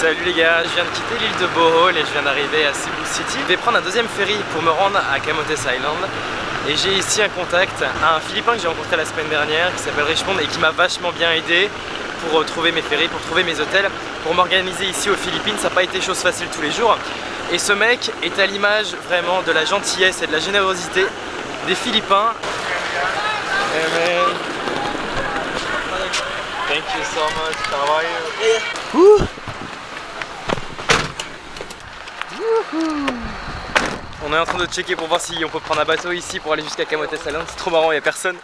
Salut les gars, je viens de quitter l'île de Bohol et je viens d'arriver à Cebu City. Je vais prendre un deuxième ferry pour me rendre à Camotes Island. Et j'ai ici un contact, un Philippin que j'ai rencontré la semaine dernière qui s'appelle Richmond et qui m'a vachement bien aidé pour trouver mes ferries, pour trouver mes hôtels, pour m'organiser ici aux Philippines. Ça n'a pas été chose facile tous les jours. Et ce mec est à l'image vraiment de la gentillesse et de la générosité des Philippins. Hey man. Thank you so much. How are you? On est en train de checker pour voir si on peut prendre un bateau ici pour aller jusqu'à Camotes Island. C'est trop marrant, il n'y a personne.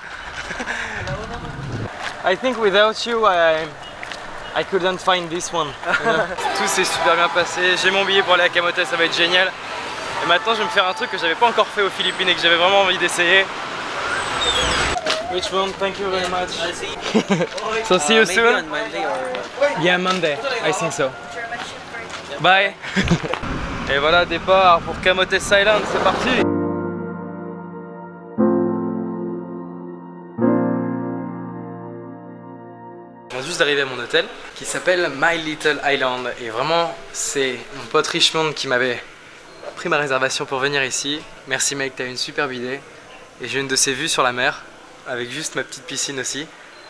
I think without you, I, I couldn't find this one. Tout s'est super bien passé. J'ai mon billet pour aller à Camotes, ça va être génial. Et maintenant, je vais me faire un truc que j'avais pas encore fait aux Philippines et que j'avais vraiment envie d'essayer. Which one? Thank you very much. so see you Uh, soon? Yeah, Monday. I think so. Bye. Et voilà, départ pour Camotes Island, c'est parti. Je viens juste d'arriver à mon hôtel qui s'appelle My Little Island et vraiment c'est mon pote Richmond qui m'avait pris ma réservation pour venir ici. Merci mec, t'as une superbe idée et j'ai une de ces vues sur la mer avec juste ma petite piscine aussi.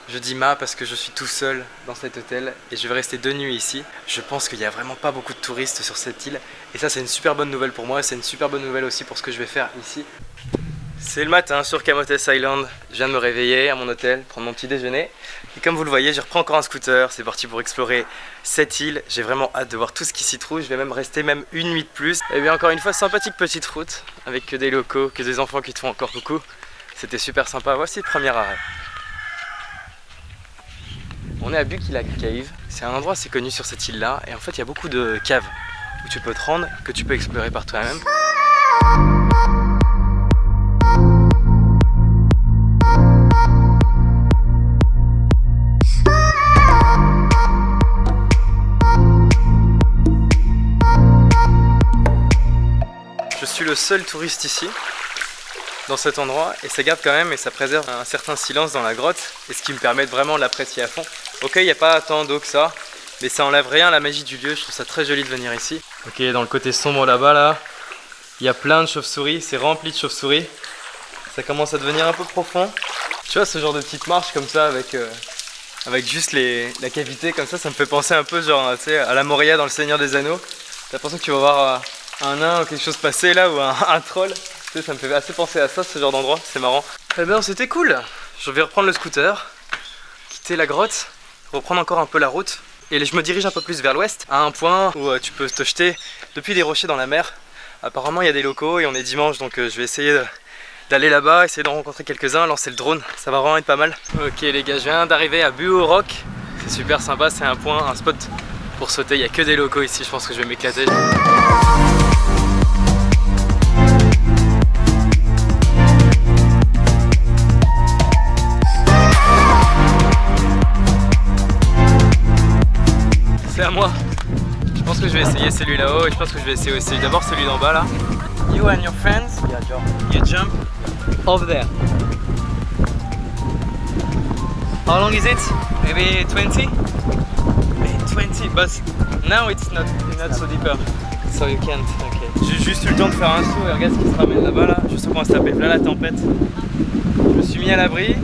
Je dis ma parce que je suis tout seul dans cet hôtel et je vais rester deux nuits ici. Je pense qu'il n'y a vraiment pas beaucoup de touristes sur cette île et ça c'est une super bonne nouvelle pour moi, c'est une super bonne nouvelle aussi pour ce que je vais faire ici. C'est le matin sur Camotes Island, je viens de me réveiller à mon hôtel, prendre mon petit déjeuner et comme vous le voyez je reprends encore un scooter, c'est parti pour explorer cette île, j'ai vraiment hâte de voir tout ce qui s'y trouve, je vais même rester même une nuit de plus. Et bien encore une fois sympathique petite route avec que des locaux, que des enfants qui te font encore coucou, c'était super sympa, voici le premier arrêt. On est à Bukilak Cave, c'est un endroit assez connu sur cette île là et en fait il y a beaucoup de caves où tu peux te rendre, que tu peux explorer par toi-même. Je suis le seul touriste ici dans cet endroit et ça garde quand même et ça préserve un certain silence dans la grotte et ce qui me permet de vraiment l'apprécier à fond. Ok, il n'y a pas tant d'eau que ça, mais ça enlève rien à la magie du lieu, je trouve ça très joli de venir ici. Ok, dans le côté sombre là-bas là, il y a plein de chauves-souris, c'est rempli de chauves-souris. Ça commence à devenir un peu profond. Tu vois ce genre de petite marche comme ça avec, euh, avec juste les, la cavité comme ça, ça me fait penser un peu genre à la Moria dans le Seigneur des Anneaux. T'as l'impression que tu vas voir euh, un nain ou quelque chose passer là ou un troll. Tu sais, ça me fait assez penser à ça ce genre d'endroit, c'est marrant. Eh bien c'était cool Je vais reprendre le scooter, quitter la grotte, reprendre encore un peu la route. Et je me dirige un peu plus vers l'ouest, à un point où euh, tu peux te jeter depuis des rochers dans la mer. Apparemment il y a des locaux et on est dimanche donc euh, je vais essayer d'aller là-bas, essayer d'en rencontrer quelques-uns, lancer le drone, ça va vraiment être pas mal. Ok les gars, je viens d'arriver à Buo Rock, c'est super sympa, c'est un point, un spot pour sauter, il n'y a que des locaux ici, je pense que je vais m'éclater. À moi. Je pense que je vais essayer celui là-haut et je pense que je vais essayer aussi d'abord celui d'en bas là. You and your friends, you jump over there. How long is it? Maybe 20? Maybe 20, but now it's not, not so deeper. So you can't, ok. J'ai juste eu le temps de faire un saut et regarde ce qui se ramène là-bas là. Je sais comment ça s'appelle, là la tempête. Suis mis à l'abri.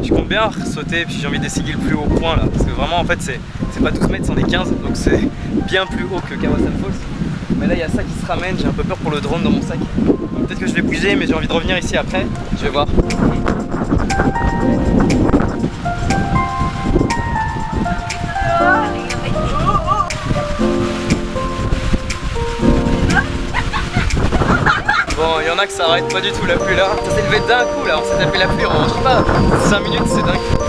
Je compte bien sauter puis j'ai envie d'essayer le plus haut point là. Parce que vraiment en fait c'est c'est pas 12 mètres, c'en est 15. Donc c'est bien plus haut que Kawasan Falls. Mais là il y a ça qui se ramène, j'ai un peu peur pour le drone dans mon sac. Peut-être que je vais bouger mais j'ai envie de revenir ici après. Je vais voir. En a que ça arrête pas du tout la pluie là. Ça s'est levé d'un coup là, on s'est tapé la pluie je sais pas, 5 minutes, c'est dingue.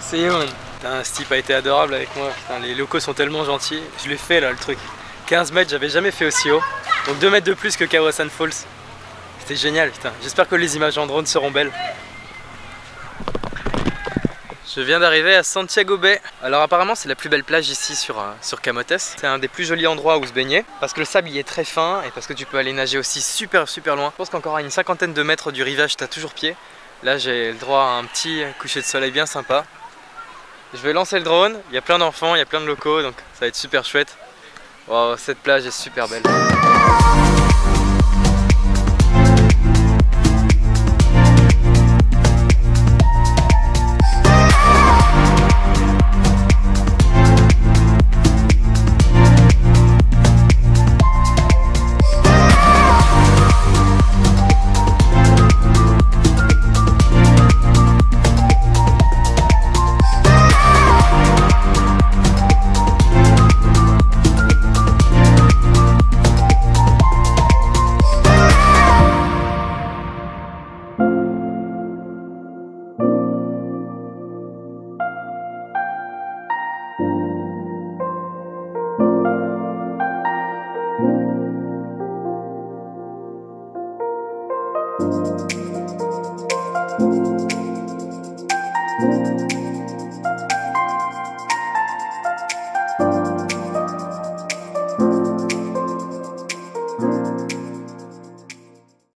C'est Youn. Putain, ce type a été adorable avec moi. Putain, les locaux sont tellement gentils. Je l'ai fait là le truc. 15 mètres, j'avais jamais fait aussi haut. Donc 2 mètres de plus que Kawasan Falls. C'était génial, putain. J'espère que les images en drone seront belles. Je viens d'arriver à Santiago Bay. Alors apparemment c'est la plus belle plage ici sur, euh, sur Camotes. C'est un des plus jolis endroits où se baigner parce que le sable y est très fin et parce que tu peux aller nager aussi super super loin. Je pense qu'encore à une cinquantaine de mètres du rivage t'as toujours pied. Là j'ai le droit à un petit coucher de soleil bien sympa. Je vais lancer le drone, il y a plein d'enfants, il y a plein de locaux donc ça va être super chouette. Wow, cette plage est super belle.